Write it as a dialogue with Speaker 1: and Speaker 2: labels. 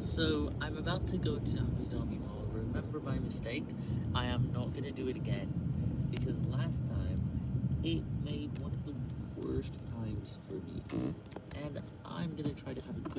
Speaker 1: So, I'm about to go to Abu Dhabi Mall. Remember my mistake? I am not gonna do it again. Because last time, it made one of the worst times for me. Mm. And I'm gonna try to have a good.